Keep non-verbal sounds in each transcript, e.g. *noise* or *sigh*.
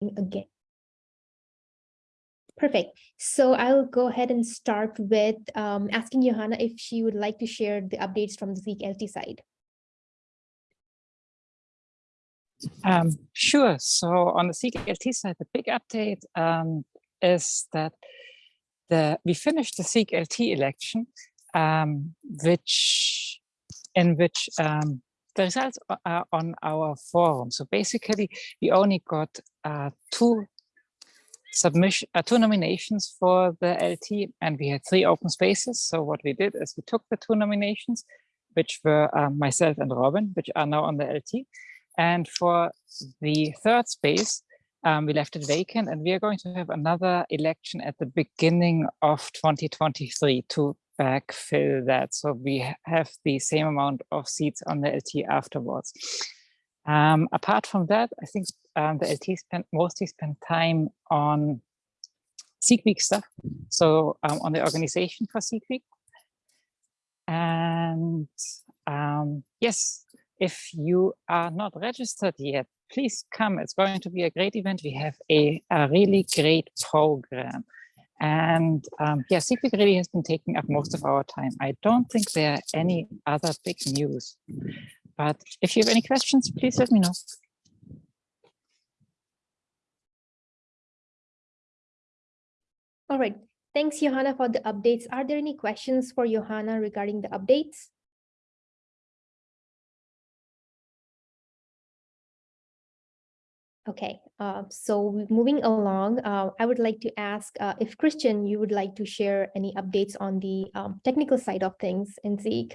again. Perfect. So I'll go ahead and start with um, asking Johanna if she would like to share the updates from the Zeek LT side. Um, sure. So on the Zeek LT side, the big update um, is that the we finished the Zeek LT election, um, which in which um, the results are on our forum. So basically, we only got uh, two submission, uh, two nominations for the LT, and we had three open spaces. So what we did is we took the two nominations, which were um, myself and Robin, which are now on the LT. And for the third space, um, we left it vacant and we are going to have another election at the beginning of 2023 to backfill that. So we have the same amount of seats on the LT afterwards. Um, apart from that, I think um, the LT spent mostly spent time on Zeek Week stuff. So um, on the organization for Zeek Week. And um, yes, if you are not registered yet, please come. It's going to be a great event. We have a, a really great program. And um, yeah, Zeek really has been taking up most of our time. I don't think there are any other big news. But if you have any questions, please let me know. All right. Thanks, Johanna, for the updates. Are there any questions for Johanna regarding the updates? Okay, uh, so moving along, uh, I would like to ask uh, if Christian, you would like to share any updates on the um, technical side of things in Zeek.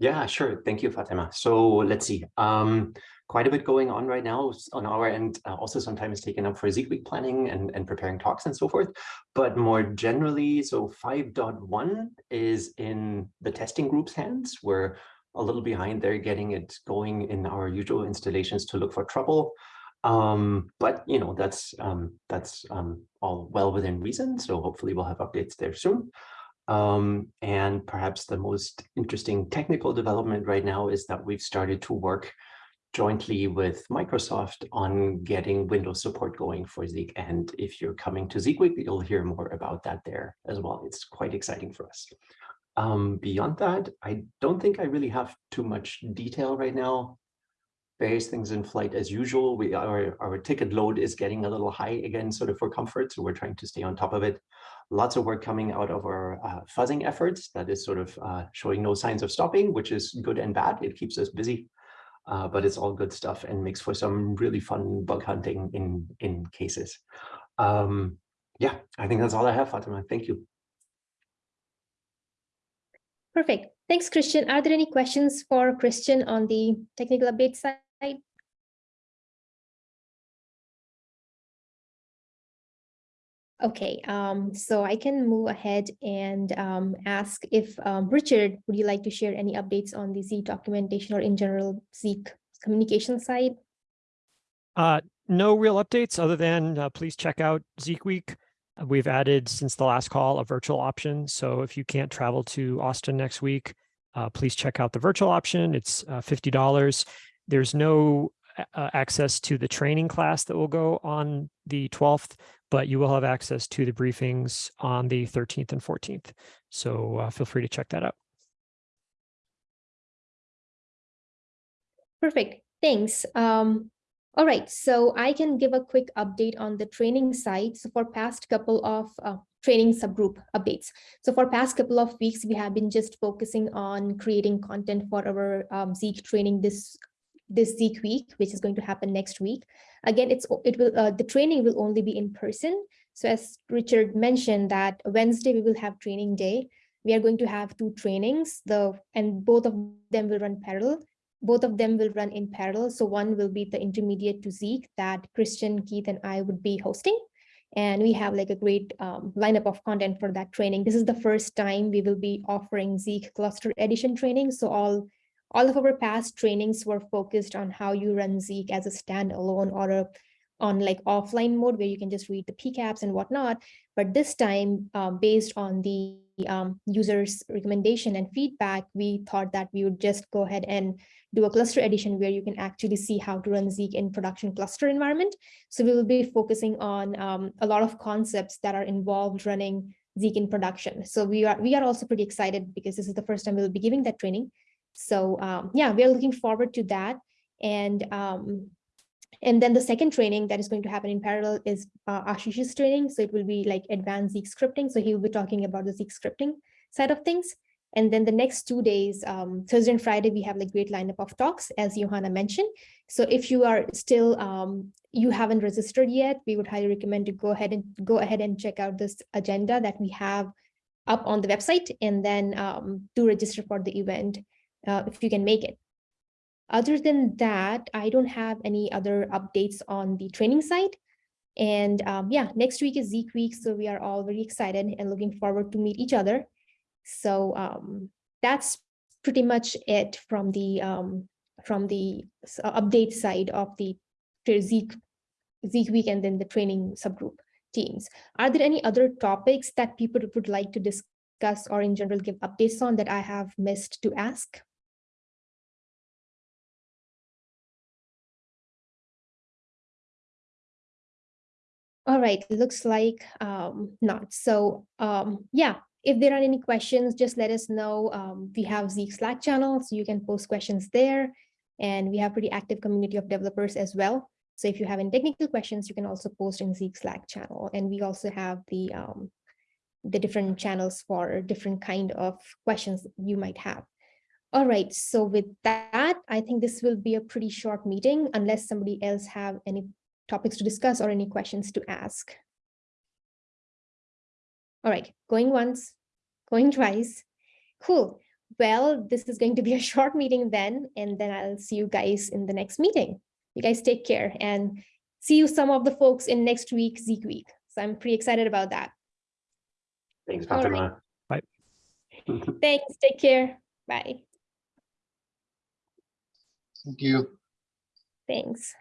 Yeah, sure. Thank you, Fatima. So let's see. Um, quite a bit going on right now on our end. Uh, also sometimes taken up for Zeek Week planning and, and preparing talks and so forth. But more generally, so 5.1 is in the testing group's hands. We're a little behind there getting it going in our usual installations to look for trouble. Um, but you know, that's um, that's um, all well within reason. So hopefully we'll have updates there soon. Um, and perhaps the most interesting technical development right now is that we've started to work jointly with Microsoft on getting Windows support going for Zeek. And if you're coming to Zeek Week, you'll hear more about that there as well. It's quite exciting for us. Um, beyond that, I don't think I really have too much detail right now various things in flight as usual. We our, our ticket load is getting a little high again, sort of for comfort. So we're trying to stay on top of it. Lots of work coming out of our uh, fuzzing efforts that is sort of uh, showing no signs of stopping, which is good and bad. It keeps us busy, uh, but it's all good stuff and makes for some really fun bug hunting in, in cases. Um, yeah, I think that's all I have, Fatima. Thank you. Perfect. Thanks, Christian. Are there any questions for Christian on the technical update side? Okay, um, so I can move ahead and um, ask if um, Richard, would you like to share any updates on the Zeek documentation or in general Zeek communication side? Uh, no real updates other than uh, please check out Zeek Week. We've added since the last call a virtual option. So if you can't travel to Austin next week, uh, please check out the virtual option. It's uh, $50. There's no uh, access to the training class that will go on the 12th, but you will have access to the briefings on the 13th and 14th. So uh, feel free to check that out. Perfect. Thanks. Um, all right, so I can give a quick update on the training side. So for past couple of uh, training subgroup updates. So for past couple of weeks, we have been just focusing on creating content for our um, Zeek training this this Zeek week, which is going to happen next week. Again, it's it will uh, the training will only be in person. So as Richard mentioned that Wednesday we will have training day. We are going to have two trainings, the and both of them will run parallel. Both of them will run in parallel. So one will be the intermediate to Zeek that Christian, Keith, and I would be hosting. And we have like a great um, lineup of content for that training. This is the first time we will be offering Zeek cluster edition training. So all all of our past trainings were focused on how you run Zeek as a standalone or a, on like offline mode where you can just read the PCAPs and whatnot. But this time, um, based on the um, users recommendation and feedback, we thought that we would just go ahead and do a cluster edition where you can actually see how to run Zeek in production cluster environment. So we will be focusing on um, a lot of concepts that are involved running Zeek in production. So we are we are also pretty excited because this is the first time we'll be giving that training. So um, yeah, we are looking forward to that. And um, and then the second training that is going to happen in parallel is uh, Ashish's training. So it will be like advanced Zeek scripting. So he will be talking about the Zeek scripting side of things. And then the next two days, um, Thursday and Friday, we have like great lineup of talks, as Johanna mentioned. So if you are still, um, you haven't registered yet, we would highly recommend to go ahead and go ahead and check out this agenda that we have up on the website and then um, do register for the event uh, if you can make it. Other than that, I don't have any other updates on the training side. And um, yeah, next week is Zeek week, so we are all very excited and looking forward to meet each other. So um, that's pretty much it from the um, from the uh, update side of the Zeek Zeek week and then the training subgroup teams. Are there any other topics that people would like to discuss or in general give updates on that I have missed to ask? All right, looks like um, not. So um, yeah, if there are any questions, just let us know. Um, we have Zeek Slack channel, so you can post questions there. And we have pretty active community of developers as well. So if you have any technical questions, you can also post in Zeek Slack channel. And we also have the, um, the different channels for different kind of questions you might have. All right, so with that, I think this will be a pretty short meeting unless somebody else have any topics to discuss or any questions to ask. All right, going once, going twice. Cool. Well, this is going to be a *laughs* short meeting then, and then I'll see you guys in the next meeting. You guys take care and see you some of the folks in next week, Zeek week. So I'm pretty excited about that. Thanks, All right. Fatima. Bye. *laughs* Thanks, take care. Bye. Thank you. Thanks.